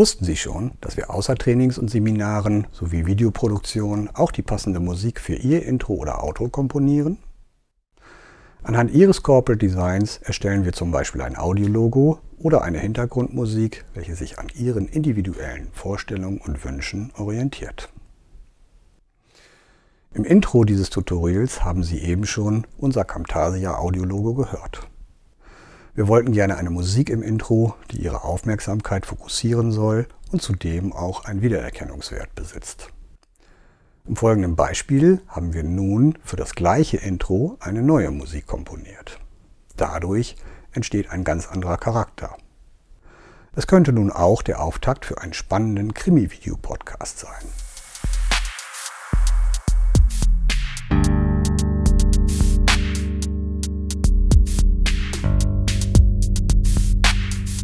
Wussten Sie schon, dass wir außer Trainings und Seminaren sowie Videoproduktion auch die passende Musik für Ihr Intro oder Outro komponieren? Anhand Ihres Corporate Designs erstellen wir zum Beispiel ein Audiologo oder eine Hintergrundmusik, welche sich an Ihren individuellen Vorstellungen und Wünschen orientiert. Im Intro dieses Tutorials haben Sie eben schon unser Camtasia Audiologo gehört. Wir wollten gerne eine Musik im Intro, die Ihre Aufmerksamkeit fokussieren soll und zudem auch einen Wiedererkennungswert besitzt. Im folgenden Beispiel haben wir nun für das gleiche Intro eine neue Musik komponiert. Dadurch entsteht ein ganz anderer Charakter. Es könnte nun auch der Auftakt für einen spannenden Krimi-Video-Podcast sein.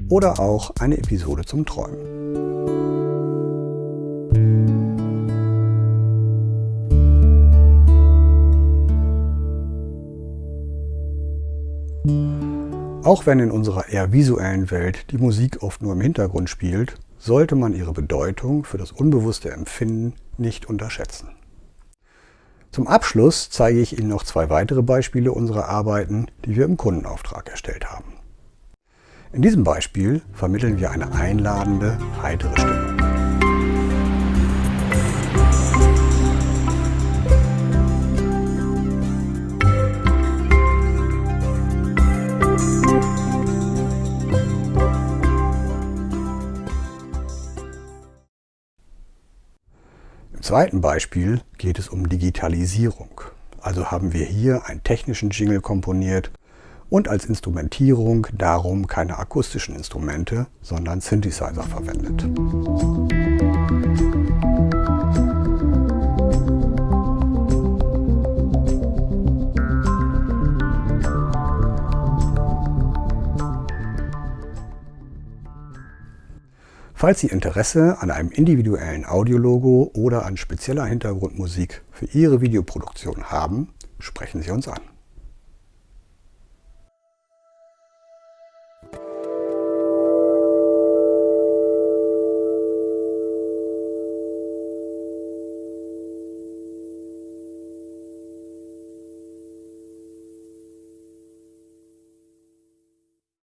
Oder auch eine Episode zum Träumen. Auch wenn in unserer eher visuellen Welt die Musik oft nur im Hintergrund spielt, sollte man ihre Bedeutung für das unbewusste Empfinden nicht unterschätzen. Zum Abschluss zeige ich Ihnen noch zwei weitere Beispiele unserer Arbeiten, die wir im Kundenauftrag erstellt haben. In diesem Beispiel vermitteln wir eine einladende, heitere Stimmung. Im zweiten Beispiel geht es um Digitalisierung. Also haben wir hier einen technischen Jingle komponiert, und als Instrumentierung darum keine akustischen Instrumente, sondern Synthesizer verwendet. Falls Sie Interesse an einem individuellen Audiologo oder an spezieller Hintergrundmusik für Ihre Videoproduktion haben, sprechen Sie uns an.